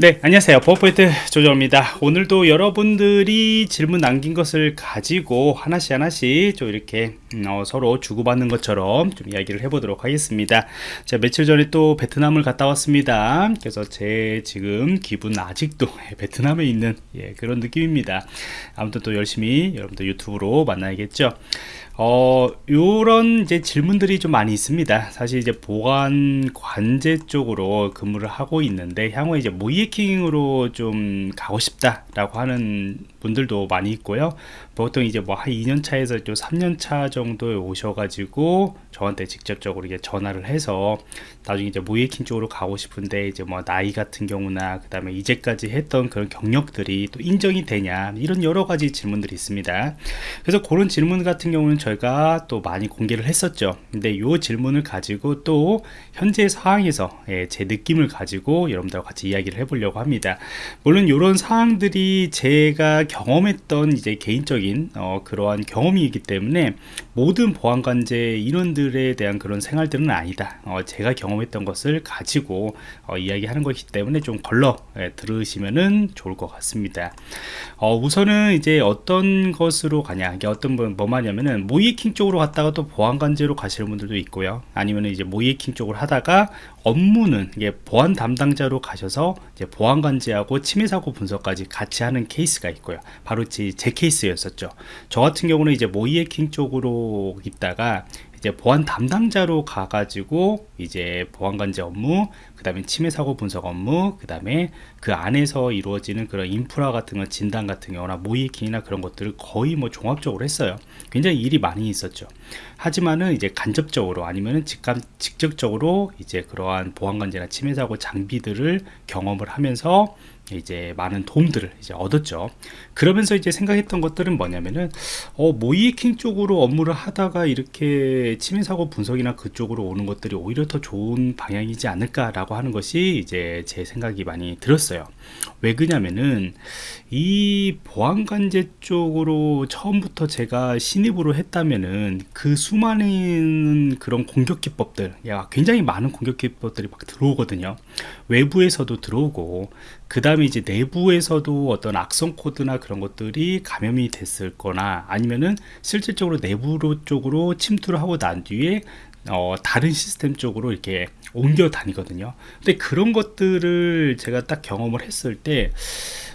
네 안녕하세요. 버퍼포인트 조정입니다. 오늘도 여러분들이 질문 남긴 것을 가지고 하나씩 하나씩 좀 이렇게 음, 어, 서로 주고받는 것처럼 좀 이야기를 해보도록 하겠습니다. 제가 며칠 전에 또 베트남을 갔다 왔습니다. 그래서 제 지금 기분 아직도 베트남에 있는 예, 그런 느낌입니다. 아무튼 또 열심히 여러분들 유튜브로 만나야겠죠 어, 요런 이제 질문들이 좀 많이 있습니다. 사실 이제 보안 관제 쪽으로 근무를 하고 있는데 향후에 이제 모이에킹으로 좀 가고 싶다라고 하는 분들도 많이 있고요. 보통 이제 뭐 한 2년 차에서 좀 3년 차 정도에 오셔가지고 저한테 직접적으로 이게 전화를 해서 나중에 이제 모이에킹 쪽으로 가고 싶은데 이제 뭐 나이 같은 경우나 그 다음에 이제까지 했던 그런 경력들이 또 인정이 되냐 이런 여러 가지 질문들이 있습니다. 그래서 그런 질문 같은 경우는 저희가 또 많이 공개를 했었죠. 근데 이 질문을 가지고 또 현재 상황에서 예, 제 느낌을 가지고 여러분들과 같이 이야기를 해보려고 합니다. 물론 이런 사항들이 제가 경험했던 이제 개인적인 어, 그러한 경험이기 때문에 모든 보안관제 인원들에 대한 그런 생활들은 아니다. 어, 제가 경험했던 것을 가지고 어, 이야기하는 것이기 때문에 좀 걸러 예, 들으시면은 좋을 것 같습니다. 어, 우선은 이제 어떤 것으로 가냐, 어떤 분, 뭐 말냐면은 모이킹 쪽으로 갔다가 또 보안관제로 가시는 분들도 있고요. 아니면 이제 모이킹 쪽으로 하다가 업무는 이게 보안 담당자로 가셔서 이제 보안관제하고 침해사고 분석까지 같이 하는 케이스가 있고요. 바로 제, 제 케이스였었죠. 저 같은 경우는 이제 모이해킹 쪽으로 있다가 이제 보안 담당자로 가가지고 이제 보안 관제 업무, 그 다음에 침해 사고 분석 업무, 그 다음에 그 안에서 이루어지는 그런 인프라 같은 거 진단 같은 경우나 모이킹이나 그런 것들을 거의 뭐 종합적으로 했어요. 굉장히 일이 많이 있었죠. 하지만은 이제 간접적으로 아니면은 직감, 직접적으로 이제 그러한 보안 관제나 침해 사고 장비들을 경험을 하면서 이제 많은 도움들을 이제 얻었죠. 그러면서 이제 생각했던 것들은 뭐냐면은 어, 모이킹 쪽으로 업무를 하다가 이렇게 침해 사고 분석이나 그쪽으로 오는 것들이 오히려 더 좋은 방향이지 않을까 라고 하는 것이 이제 제 생각이 많이 들었어요. 왜 그냐면은 이 보안관제 쪽으로 처음부터 제가 신입으로 했다면은 그 수많은 그런 공격 기법들, 야 굉장히 많은 공격 기법들이 막 들어오거든요. 외부에서도 들어오고 그 다음에 이제 내부에서도 어떤 악성 코드나 그런 것들이 감염이 됐을 거나 아니면은 실질적으로 내부로 쪽으로 침투를 하고 난 뒤에 어, 다른 시스템 쪽으로 이렇게 옮겨 다니거든요. 근데 그런 것들을 제가 딱 경험을 했을 때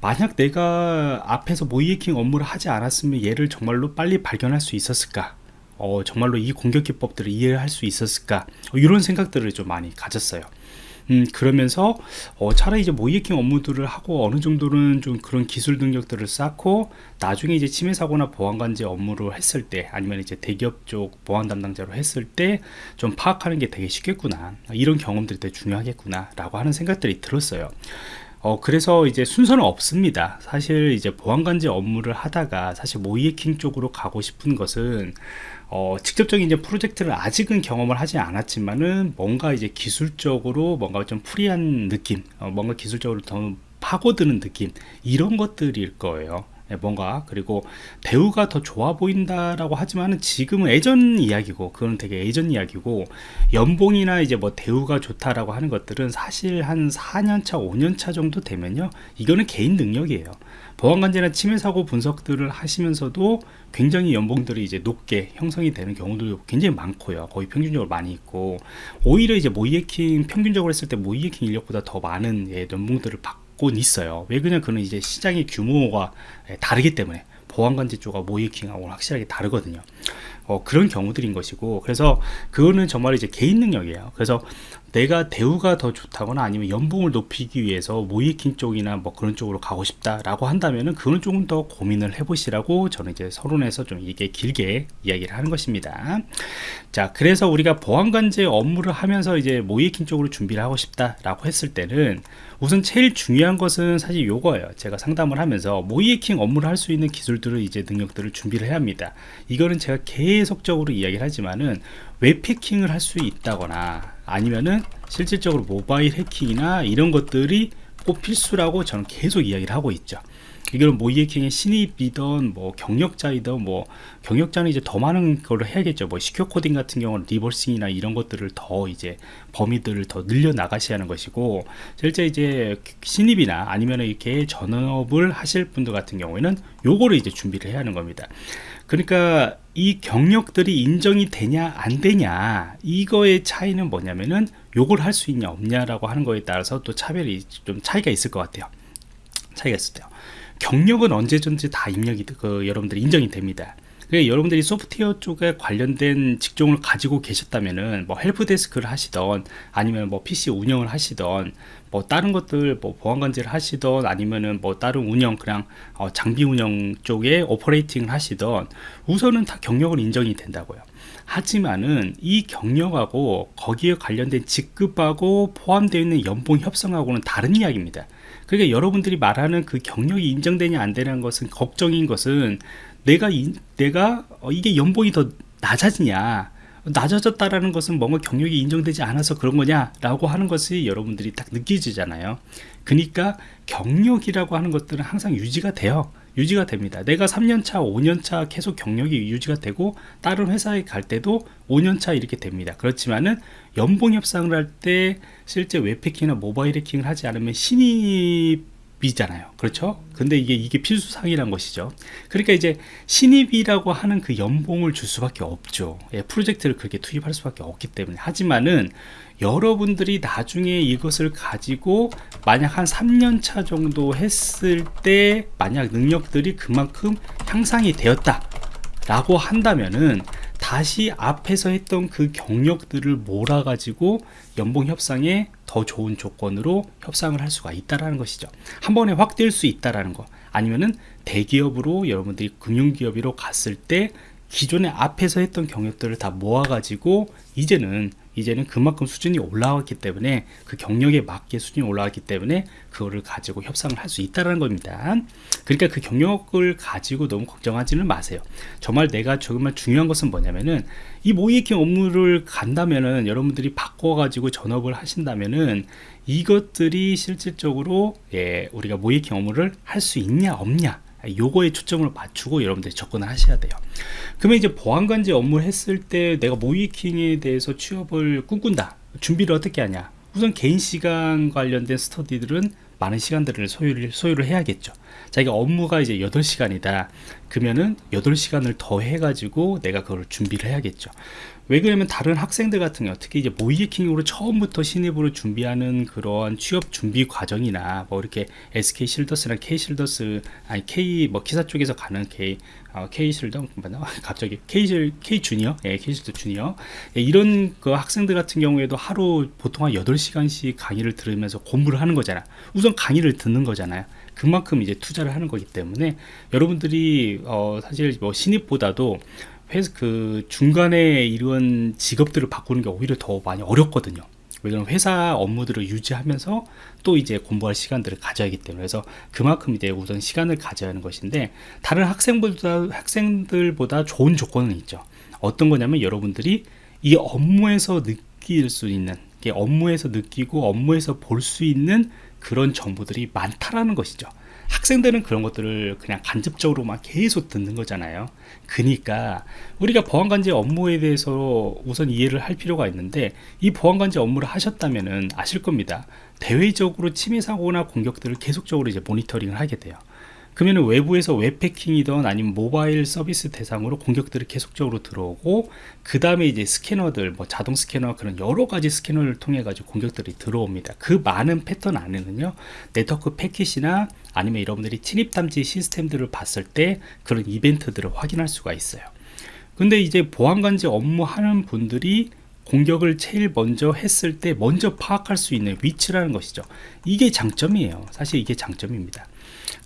만약 내가 앞에서 모이해킹 업무를 하지 않았으면 얘를 정말로 빨리 발견할 수 있었을까? 어, 정말로 이 공격 기법들을 이해할 수 있었을까? 어, 이런 생각들을 좀 많이 가졌어요 음, 그러면서 어, 차라리 이제 모이킹 업무들을 하고 어느 정도는 좀 그런 기술 능력들을 쌓고 나중에 이제 침해 사고나 보안 관제 업무를 했을 때 아니면 이제 대기업 쪽 보안 담당자로 했을 때 좀 파악하는 게 되게 쉽겠구나. 이런 경험들이 되게 중요하겠구나 라고 하는 생각들이 들었어요 어, 그래서 이제 순서는 없습니다. 사실 이제 보안관제 업무를 하다가 사실 모이해킹 쪽으로 가고 싶은 것은 어, 직접적인 이제 프로젝트를 아직은 경험을 하지 않았지만은 뭔가 이제 기술적으로 뭔가 좀 프리한 느낌, 어, 뭔가 기술적으로 더 파고드는 느낌 이런 것들일 거예요. 예, 뭔가 그리고 대우가 더 좋아 보인다라고 하지만은 지금은 예전 이야기고 그건 되게 예전 이야기고 연봉이나 이제 뭐 대우가 좋다라고 하는 것들은 사실 한 4년차 5년차 정도 되면요. 이거는 개인 능력이에요. 보안관제나 침해 사고 분석들을 하시면서도 굉장히 연봉들이 이제 높게 형성이 되는 경우도 굉장히 많고요. 거의 평균적으로 많이 있고 오히려 이제 모이에킹 평균적으로 했을 때 모이에킹 인력보다 더 많은 예, 연봉들을 받고 곤 있어요. 왜 그냥 그는 이제 시장의 규모가 예, 다르기 때문에 보안관제 쪽과 모이킹하고는 확실하게 다르거든요 어, 그런 경우들인 것이고 그래서 그거는 정말 이제 개인 능력이에요 그래서 내가 대우가 더 좋다거나 아니면 연봉을 높이기 위해서 모이킹 쪽이나 뭐 그런 쪽으로 가고 싶다라고 한다면은 그건 조금 더 고민을 해보시라고 저는 이제 서론에서 좀 이게 길게 이야기를 하는 것입니다. 자, 그래서 우리가 보안관제 업무를 하면서 이제 모이킹 쪽으로 준비를 하고 싶다라고 했을 때는 우선 제일 중요한 것은 사실 요거예요. 제가 상담을 하면서 모이킹 업무를 할 수 있는 기술들을 이제 능력들을 준비를 해야 합니다. 이거는 제가 계속 적으로 이야기를 하지만은 웹 해킹을 할 수 있다거나 아니면은 실질적으로 모바일 해킹이나 이런 것들이 꼭 필수라고 저는 계속 이야기를 하고 있죠 이거는 모이에킹의 신입이던 뭐 경력자이던 뭐 경력자는 이제 더 많은 걸 해야겠죠. 뭐 secure coding 같은 경우는 reversing이나 이런 것들을 더 이제 범위들을 더 늘려 나가셔야 하는 것이고 실제 이제 신입이나 아니면 이렇게 전업을 하실 분들 같은 경우에는 요거를 이제 준비를 해야 하는 겁니다. 그러니까 이 경력들이 인정이 되냐 안 되냐 이거의 차이는 뭐냐면은 요걸 할 수 있냐 없냐라고 하는 거에 따라서 또 차별이 좀 차이가 있을 것 같아요. 차이가 있을 때요. 경력은 언제든지 다 입력이 그 여러분들이 인정이 됩니다. 여러분들이 소프트웨어 쪽에 관련된 직종을 가지고 계셨다면은 뭐 help desk를 하시던 아니면 뭐 PC 운영을 하시던 뭐 다른 것들 뭐 보안관제를 하시던 아니면은 뭐 다른 운영 그냥 어 장비 운영 쪽에 operating을 하시던 우선은 다 경력은 인정이 된다고요. 하지만은 이 경력하고 거기에 관련된 직급하고 포함되어 있는 연봉 협상하고는 다른 이야기입니다. 그러니까 여러분들이 말하는 그 경력이 인정되냐 안 되냐는 것은 걱정인 것은 내가 이, 내가 어, 이게 연봉이 더 낮아지냐 낮아졌다라는 것은 뭔가 경력이 인정되지 않아서 그런 거냐라고 하는 것이 여러분들이 딱 느껴지잖아요. 그러니까 경력이라고 하는 것들은 항상 유지가 돼요. 유지가 됩니다. 내가 3년차, 5년차 계속 경력이 유지가 되고 다른 회사에 갈 때도 5년차 이렇게 됩니다. 그렇지만은 연봉 협상을 할 때 실제 웹패킹이나 모바일 해킹을 하지 않으면 신입 이잖아요. 그렇죠? 근데 이게 이게 필수상이란 것이죠. 그러니까 이제 신입이라고 하는 그 연봉을 줄 수밖에 없죠. 예, 프로젝트를 그렇게 투입할 수밖에 없기 때문에 하지만은 여러분들이 나중에 이것을 가지고 만약 한 3년차 정도 했을 때 만약 능력들이 그만큼 향상이 되었다 라고 한다면은 다시 앞에서 했던 그 경력들을 몰아 가지고 연봉 협상에 더 좋은 조건으로 협상을 할 수가 있다라는 것이죠. 한 번에 확뛸수 있다라는 거. 아니면은 대기업으로 여러분들이 금융기업으로 갔을 때 기존에 앞에서 했던 경력들을 다 모아 가지고 이제는 이제는 그만큼 수준이 올라왔기 때문에 그 경력에 맞게 수준이 올라왔기 때문에 그거를 가지고 협상을 할 수 있다는 겁니다. 그러니까 그 경력을 가지고 너무 걱정하지는 마세요. 정말 내가 정말 중요한 것은 뭐냐면은 이 모이킹 업무를 간다면은 여러분들이 바꿔 가지고 전업을 하신다면은 이것들이 실질적으로 예, 우리가 모이킹 업무를 할 수 있냐 없냐 요거에 초점을 맞추고 여러분들이 접근을 하셔야 돼요. 그러면 이제 보안관제 업무를 했을 때 내가 모이킹에 대해서 취업을 꿈꾼다. 준비를 어떻게 하냐? 우선 개인 시간 관련된 스터디들은 많은 시간들을 소유를, 소유를 해야겠죠. 자기가 업무가 이제 8시간이다. 그러면은 8시간을 더 해가지고 내가 그걸 준비를 해야겠죠 왜 그러냐면 다른 학생들 같은 경우 특히 이제 모이킹으로 처음부터 신입으로 준비하는 그러한 취업 준비 과정이나 뭐 이렇게 SK 실더스나 K 실더스 아니 K 뭐 기사 쪽에서 가는 K 어, K 실더? 맞나? 갑자기 K 실 K 주니어? 예 K 실더 주니어. 예, 이런 그 학생들 같은 경우에도 하루 보통 한 8시간씩 강의를 들으면서 공부를 하는 거잖아. 우선 강의를 듣는 거잖아요. 그만큼 이제 투자를 하는 거기 때문에 여러분들이 어 사실 뭐 신입보다도 회사 그 중간에 이런 직업들을 바꾸는 게 오히려 더 많이 어렵거든요. 왜냐면 회사 업무들을 유지하면서 또 이제 공부할 시간들을 가져야 하기 때문에 그래서 그만큼 이제 우선 시간을 가져야 하는 것인데 다른 학생보다 학생들보다 좋은 조건은 있죠. 어떤 거냐면 여러분들이 이 업무에서 느낄 수 있는 업무에서 느끼고 업무에서 볼 수 있는 그런 정보들이 많다라는 것이죠. 학생들은 그런 것들을 그냥 간접적으로만 계속 듣는 거잖아요. 그러니까 우리가 보안관제 업무에 대해서 우선 이해를 할 필요가 있는데 이 보안관제 업무를 하셨다면 아실 겁니다. 대외적으로 침해 사고나 공격들을 계속적으로 이제 모니터링을 하게 돼요 그러면 외부에서 웹패킹이든 아니면 모바일 서비스 대상으로 공격들이 계속적으로 들어오고 그 다음에 이제 스캐너들 뭐 자동 스캐너 그런 여러 가지 스캐너를 통해 가지고 공격들이 들어옵니다. 그 많은 패턴 안에는요 네트워크 패킷이나 아니면 여러분들이 침입 탐지 시스템들을 봤을 때 그런 이벤트들을 확인할 수가 있어요. 근데 이제 보안관제 업무하는 분들이 공격을 제일 먼저 했을 때 먼저 파악할 수 있는 위치라는 것이죠. 이게 장점이에요. 사실 이게 장점입니다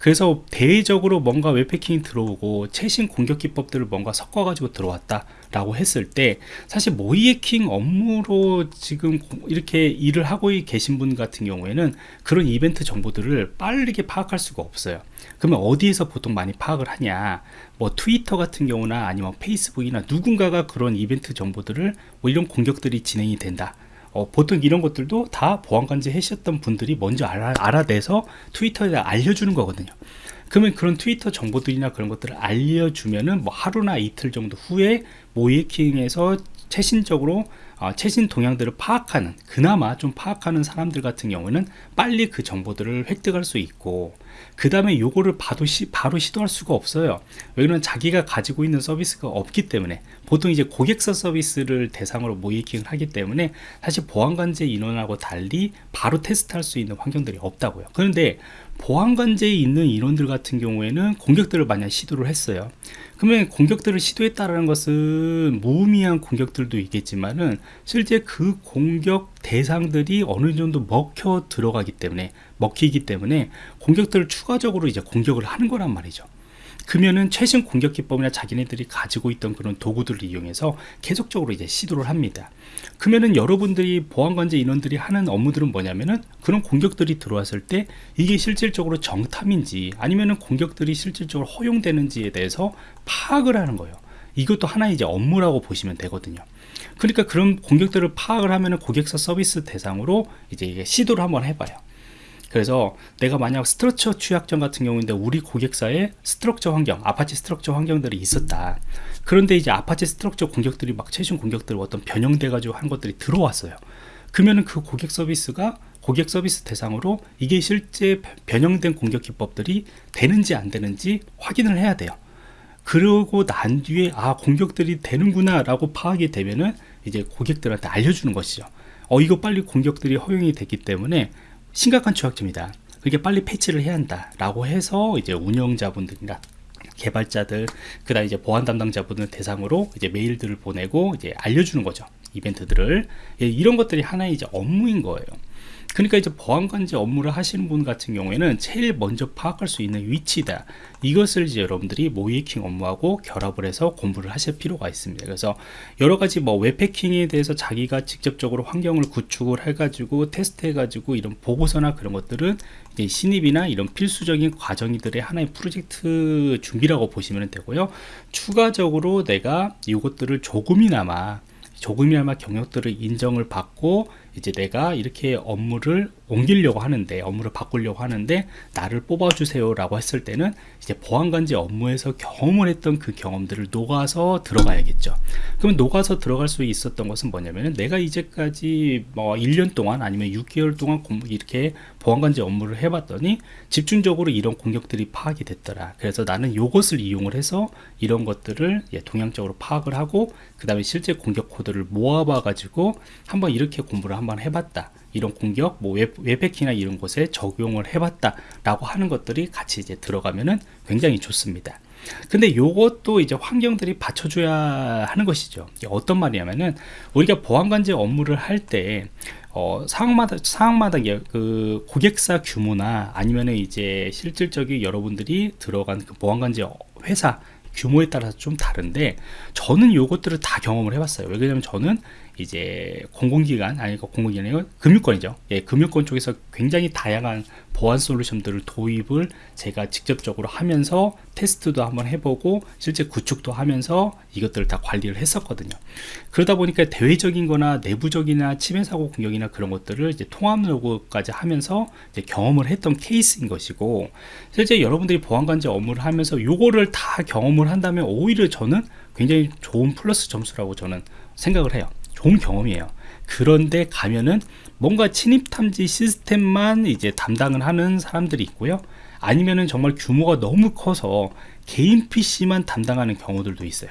그래서 대외적으로 뭔가 웹해킹이 들어오고 최신 공격 기법들을 뭔가 섞어 가지고 들어왔다 라고 했을 때 사실 모이해킹 업무로 지금 이렇게 일을 하고 계신 분 같은 경우에는 그런 이벤트 정보들을 빠르게 파악할 수가 없어요. 그러면 어디에서 보통 많이 파악을 하냐? 뭐 트위터 같은 경우나 아니면 페이스북이나 누군가가 그런 이벤트 정보들을 뭐 이런 공격들이 진행이 된다 어, 보통 이런 것들도 다 보안관제 하셨던 분들이 먼저 알아, 알아내서 트위터에 알려주는 거거든요. 그러면 그런 트위터 정보들이나 그런 것들을 알려주면은 뭐 하루나 이틀 정도 후에 모이킹에서 최신적으로 어, 최신 동향들을 파악하는 그나마 좀 파악하는 사람들 같은 경우는 빨리 그 정보들을 획득할 수 있고 그 다음에 요거를 바로, 시, 바로 시도할 수가 없어요. 왜냐면 자기가 가지고 있는 서비스가 없기 때문에 보통 이제 고객사 서비스를 대상으로 모이킹을 하기 때문에 사실 보안관제 인원하고 달리 바로 테스트할 수 있는 환경들이 없다고요. 그런데 보안관제에 있는 인원들 같은 경우에는 공격들을 만약 시도를 했어요 그러면 공격들을 시도했다는 것은 무의미한 공격들도 있겠지만은 실제 그 공격 대상들이 어느 정도 먹혀 들어가기 때문에 먹히기 때문에 공격들을 추가적으로 이제 공격을 하는 거란 말이죠 그러면은 최신 공격 기법이나 자기네들이 가지고 있던 그런 도구들을 이용해서 계속적으로 이제 시도를 합니다. 그러면은 여러분들이 보안관제 인원들이 하는 업무들은 뭐냐면은 그런 공격들이 들어왔을 때 이게 실질적으로 정탐인지 아니면은 공격들이 실질적으로 허용되는지에 대해서 파악을 하는 거예요. 이것도 하나의 이제 업무라고 보시면 되거든요. 그러니까 그런 공격들을 파악을 하면은 고객사 서비스 대상으로 이제 시도를 한번 해봐요. 그래서 내가 만약 Struts 취약점 같은 경우인데 우리 고객사에 Struts 환경 Apache Struts 환경들이 있었다. 그런데 이제 Apache Struts 공격들이 막 최신 공격들 어떤 변형돼 가지고 한 것들이 들어왔어요. 그러면은 그 고객 서비스가 고객 서비스 대상으로 이게 실제 변형된 공격 기법들이 되는지 안 되는지 확인을 해야 돼요. 그러고 난 뒤에 아 공격들이 되는구나 라고 파악이 되면은 이제 고객들한테 알려주는 것이죠. 어 이거 빨리 공격들이 허용이 됐기 때문에 심각한 취약점이다. 그게 빨리 패치를 해야 한다. 라고 해서 이제 운영자분들이나 개발자들, 그 다음 이제 보안 담당자분들 대상으로 이제 메일들을 보내고 이제 알려주는 거죠. 이벤트들을. 예, 이런 것들이 하나의 이제 업무인 거예요. 그러니까 이제 보안관제 업무를 하시는 분 같은 경우에는 제일 먼저 파악할 수 있는 위치다. 이것을 이제 여러분들이 모이킹 업무하고 결합을 해서 공부를 하실 필요가 있습니다. 그래서 여러 가지 뭐 웹패킹에 대해서 자기가 직접적으로 환경을 구축을 해 가지고 테스트 해 가지고 이런 보고서나 그런 것들은 이제 신입이나 이런 필수적인 과정들의 하나의 프로젝트 준비라고 보시면 되고요. 추가적으로 내가 이것들을 조금이나마 조금이나마 경력들을 인정을 받고 이제 내가 이렇게 업무를 옮기려고 하는데 업무를 바꾸려고 하는데 나를 뽑아주세요 라고 했을 때는 이제 보안관제 업무에서 경험을 했던 그 경험들을 녹아서 들어가야겠죠. 그럼 녹아서 들어갈 수 있었던 것은 뭐냐면 내가 이제까지 뭐 1년 동안 아니면 6개월 동안 이렇게 보안관제 업무를 해봤더니 집중적으로 이런 공격들이 파악이 됐더라. 그래서 나는 이것을 이용을 해서 이런 것들을 예, 동향적으로 파악을 하고 그 다음에 실제 공격 코드를 모아봐 가지고 한번 이렇게 공부를 한번 해봤다. 이런 공격 뭐 웹, 웹해킹이나 이런 곳에 적용을 해봤다 라고 하는 것들이 같이 이제 들어가면은 굉장히 좋습니다. 근데 요것도 이제 환경들이 받쳐줘야 하는 것이죠. 어떤 말이냐면은 우리가 보안관제 업무를 할때 어, 상황마다 상황마다 그 고객사 규모나 아니면은 이제 실질적인 여러분들이 들어간 그 보안관제 회사 규모에 따라서 좀 다른데 저는 요것들을 다 경험을 해봤어요. 왜냐면 저는 이제 공공기관 아니 공공기관이 금융권이죠. 예, 금융권 쪽에서 굉장히 다양한 보안 솔루션들을 도입을 제가 직접적으로 하면서 테스트도 한번 해보고 실제 구축도 하면서 이것들을 다 관리를 했었거든요. 그러다 보니까 대외적인 거나 내부적이나 침해 사고 공격이나 그런 것들을 이제 통합 로고까지 하면서 경험을 했던 케이스인 것이고 실제 여러분들이 보안관제 업무를 하면서 요거를 다 경험을 한다면 오히려 저는 굉장히 좋은 플러스 점수라고 저는 생각을 해요. 좋은 경험이에요. 그런데 가면은 뭔가 침입 탐지 시스템만 이제 담당을 하는 사람들이 있고요 아니면은 정말 규모가 너무 커서 개인 PC만 담당하는 경우들도 있어요.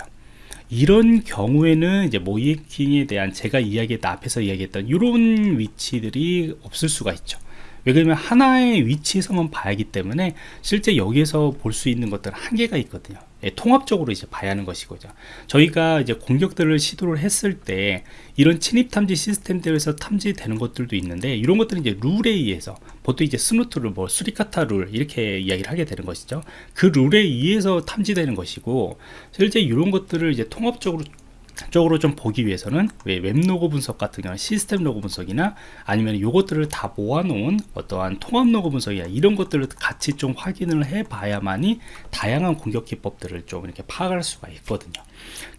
이런 경우에는 이제 모이킹에 대한 제가 이야기했던 앞에서 이야기했던 이런 위치들이 없을 수가 있죠 왜 그러면 하나의 위치에서만 봐야 하기 때문에 실제 여기에서 볼 수 있는 것들은 한계가 있거든요. 예, 통합적으로 이제 봐야 하는 것이고죠. 저희가 이제 공격들을 시도를 했을 때 이런 침입 탐지 시스템들에서 탐지되는 것들도 있는데 이런 것들은 이제 룰에 의해서 보통 이제 Snort 룰, 뭐 Suricata 룰 이렇게 이야기를 하게 되는 것이죠. 그 룰에 의해서 탐지되는 것이고 실제 이런 것들을 이제 통합적으로 적으로 좀 보기 위해서는 웹로그 분석 같은 경우 시스템 로그 분석이나 아니면 요것들을 다 모아놓은 어떠한 통합 로그 분석이나 이런 것들을 같이 좀 확인을 해 봐야만이 다양한 공격 기법들을 좀 이렇게 파악할 수가 있거든요.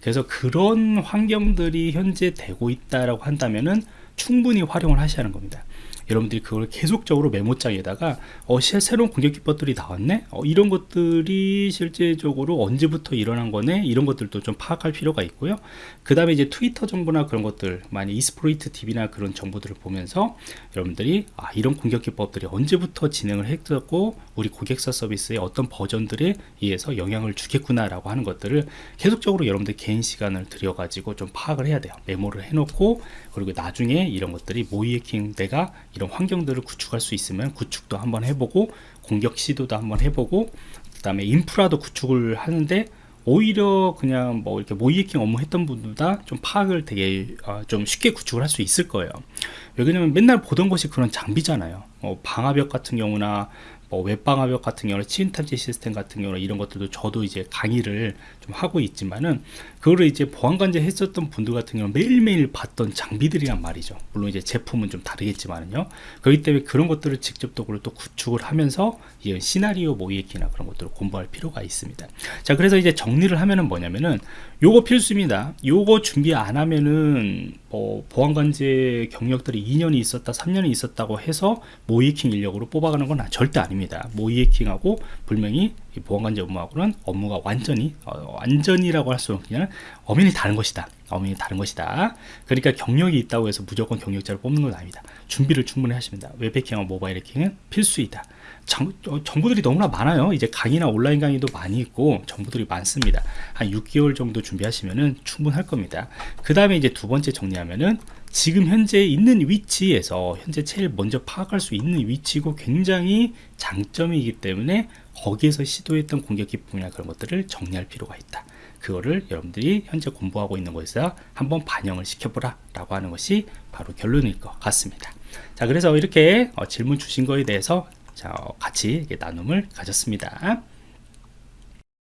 그래서 그런 환경들이 현재 되고 있다라고 한다면은 충분히 활용을 하셔야 하는 겁니다 여러분들이 그걸 계속적으로 메모장에다가 어, 새- 새로운 공격 기법들이 나왔네? 어, 이런 것들이 실제적으로 언제부터 일어난 거네? 이런 것들도 좀 파악할 필요가 있고요. 그 다음에 이제 트위터 정보나 그런 것들 많이 이스프로이트 TV나 그런 정보들을 보면서 여러분들이 아, 이런 공격 기법들이 언제부터 진행을 했었고 우리 고객사 서비스의 어떤 버전들에 의해서 영향을 주겠구나 라고 하는 것들을 계속적으로 여러분들 개인 시간을 들여 가지고 좀 파악을 해야 돼요. 메모를 해놓고 그리고 나중에 이런 것들이 모이해킹 내가 이런 환경들을 구축할 수 있으면 구축도 한번 해보고 공격 시도도 한번 해보고 그 다음에 인프라도 구축을 하는데 오히려 그냥 뭐 이렇게 모이해킹 업무 했던 분보다 좀 파악을 되게 어, 좀 쉽게 구축을 할 수 있을 거예요. 왜냐면 맨날 보던 것이 그런 장비잖아요. 어, 방화벽 같은 경우나 뭐 웹방화벽 같은 경우는 치인탐지 시스템 같은 경우는 이런 것들도 저도 이제 강의를 좀 하고 있지만은 그거를 이제 보안관제 했었던 분들 같은 경우는 매일매일 봤던 장비들이란 말이죠. 물론 이제 제품은 좀 다르겠지만은요. 그렇기 때문에 그런 것들을 직접적으로 또 구축을 하면서 이 시나리오 모의기나 그런 것들을 공부할 필요가 있습니다. 자 그래서 이제 정리를 하면은 뭐냐면은 요거 필수입니다. 요거 준비 안 하면은 뭐 보안관제 경력들이 2년이 있었다 3년이 있었다고 해서 모이해킹 인력으로 뽑아가는 건 절대 아닙니다. 모이해킹하고 분명히 이 보안관제 업무하고는 업무가 완전히 어, 완전이라고 할 수는 그냥 엄연히 다른 것이다. 엄연히 다른 것이다. 그러니까 경력이 있다고 해서 무조건 경력자를 뽑는 건 아닙니다. 준비를 충분히 하십니다. 웹해킹과 모바일 해킹은 필수이다. 정, 어, 정보들이 너무나 많아요. 이제 강의나 온라인 강의도 많이 있고 정보들이 많습니다. 한 6개월 정도 준비하시면은 충분할 겁니다. 그 다음에 이제 두 번째 정리하면은 지금 현재 있는 위치에서 현재 제일 먼저 파악할 수 있는 위치고 굉장히 장점이기 때문에 거기에서 시도했던 공격 기법이나 그런 것들을 정리할 필요가 있다. 그거를 여러분들이 현재 공부하고 있는 것에서 한번 반영을 시켜보라 라고 하는 것이 바로 결론일 것 같습니다. 자 그래서 이렇게 어, 질문 주신 거에 대해서 자, 어, 같이 나눔을 가졌습니다